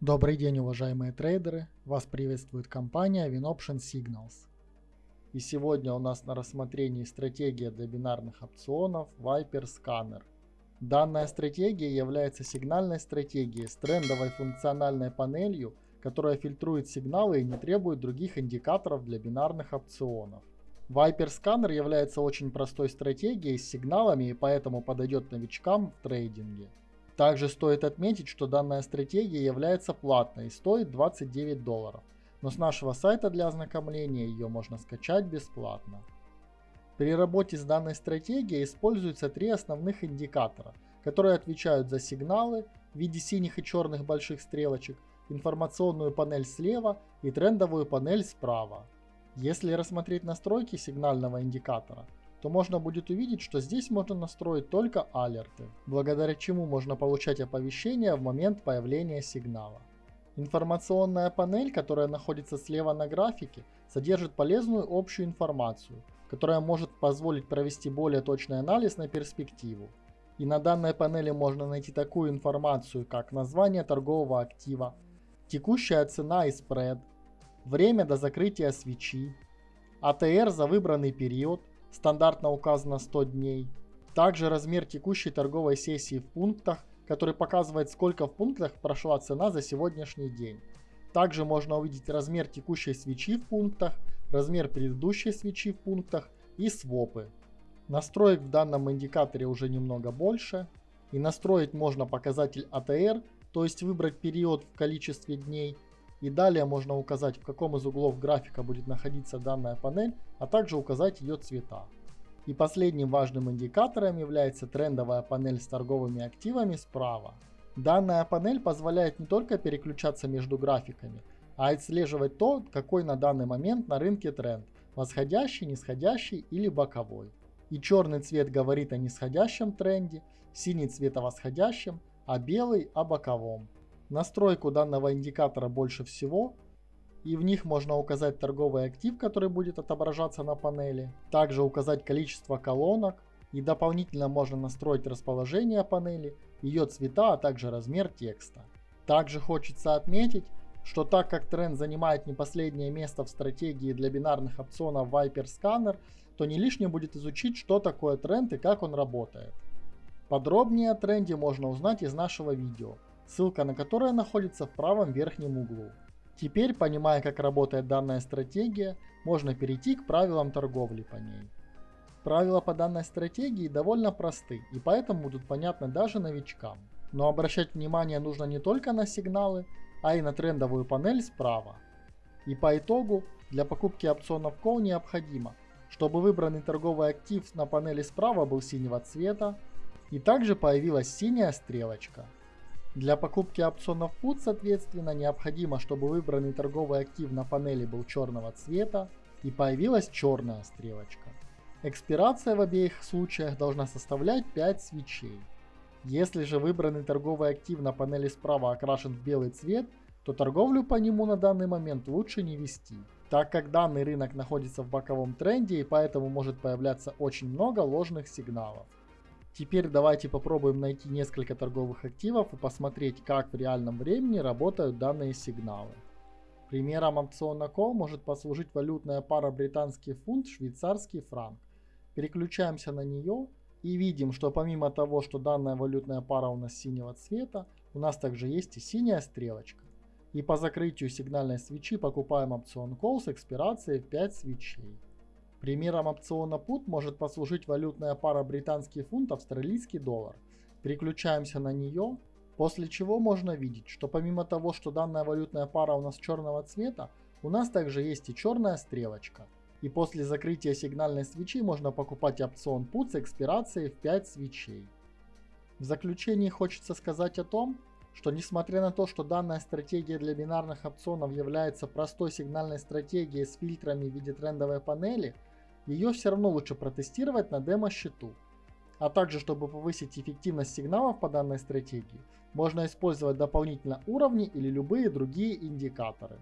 Добрый день, уважаемые трейдеры! Вас приветствует компания WinOption Signals. И сегодня у нас на рассмотрении стратегия для бинарных опционов Viper Scanner. Данная стратегия является сигнальной стратегией с трендовой функциональной панелью, которая фильтрует сигналы и не требует других индикаторов для бинарных опционов. Viper Scanner является очень простой стратегией с сигналами и поэтому подойдет новичкам в трейдинге. Также стоит отметить, что данная стратегия является платной и стоит 29 долларов, но с нашего сайта для ознакомления ее можно скачать бесплатно. При работе с данной стратегией используются три основных индикатора, которые отвечают за сигналы в виде синих и черных больших стрелочек, информационную панель слева и трендовую панель справа. Если рассмотреть настройки сигнального индикатора, то можно будет увидеть, что здесь можно настроить только алерты, благодаря чему можно получать оповещения в момент появления сигнала. Информационная панель, которая находится слева на графике, содержит полезную общую информацию, которая может позволить провести более точный анализ на перспективу. И на данной панели можно найти такую информацию, как название торгового актива, текущая цена и спред, время до закрытия свечи, АТР за выбранный период, стандартно указано 100 дней. Также размер текущей торговой сессии в пунктах, который показывает, сколько в пунктах прошла цена за сегодняшний день. Также можно увидеть размер текущей свечи в пунктах, размер предыдущей свечи в пунктах и свопы. Настроек в данном индикаторе уже немного больше. И настроить можно показатель ATR, то есть выбрать период в количестве дней – и далее можно указать, в каком из углов графика будет находиться данная панель, а также указать ее цвета. И последним важным индикатором является трендовая панель с торговыми активами справа. Данная панель позволяет не только переключаться между графиками, а отслеживать то, какой на данный момент на рынке тренд – восходящий, нисходящий или боковой. И черный цвет говорит о нисходящем тренде, синий цвет о восходящем, а белый о боковом. Настройку данного индикатора больше всего, и в них можно указать торговый актив, который будет отображаться на панели, также указать количество колонок, и дополнительно можно настроить расположение панели, ее цвета, а также размер текста. Также хочется отметить, что так как тренд занимает не последнее место в стратегии для бинарных опционов Viper Scanner, то не лишним будет изучить, что такое тренд и как он работает. Подробнее о тренде можно узнать из нашего видео ссылка на которое находится в правом верхнем углу. Теперь, понимая, как работает данная стратегия, можно перейти к правилам торговли по ней. Правила по данной стратегии довольно просты и поэтому будут понятны даже новичкам. Но обращать внимание нужно не только на сигналы, а и на трендовую панель справа. И по итогу, для покупки опционов Call необходимо, чтобы выбранный торговый актив на панели справа был синего цвета, и также появилась синяя стрелочка. Для покупки опционов PUT, соответственно, необходимо, чтобы выбранный торговый актив на панели был черного цвета и появилась черная стрелочка. Экспирация в обеих случаях должна составлять 5 свечей. Если же выбранный торговый актив на панели справа окрашен в белый цвет, то торговлю по нему на данный момент лучше не вести, так как данный рынок находится в боковом тренде и поэтому может появляться очень много ложных сигналов. Теперь давайте попробуем найти несколько торговых активов и посмотреть, как в реальном времени работают данные сигналы. Примером опциона Call может послужить валютная пара британский фунт, швейцарский франк. Переключаемся на нее и видим, что помимо того, что данная валютная пара у нас синего цвета, у нас также есть и синяя стрелочка. И по закрытию сигнальной свечи покупаем опцион Call с экспирацией в 5 свечей. Примером опциона PUT может послужить валютная пара британский фунт, австралийский доллар. Переключаемся на нее, после чего можно видеть, что помимо того, что данная валютная пара у нас черного цвета, у нас также есть и черная стрелочка. И после закрытия сигнальной свечи можно покупать опцион PUT с экспирацией в 5 свечей. В заключении хочется сказать о том, что несмотря на то, что данная стратегия для бинарных опционов является простой сигнальной стратегией с фильтрами в виде трендовой панели – ее все равно лучше протестировать на демо-счету. А также, чтобы повысить эффективность сигналов по данной стратегии, можно использовать дополнительно уровни или любые другие индикаторы.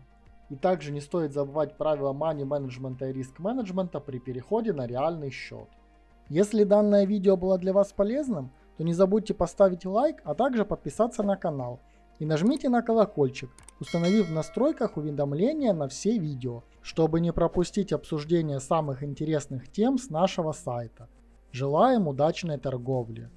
И также не стоит забывать правила money менеджмента и риск менеджмента при переходе на реальный счет. Если данное видео было для вас полезным, то не забудьте поставить лайк, а также подписаться на канал. И нажмите на колокольчик, установив в настройках уведомления на все видео, чтобы не пропустить обсуждение самых интересных тем с нашего сайта. Желаем удачной торговли!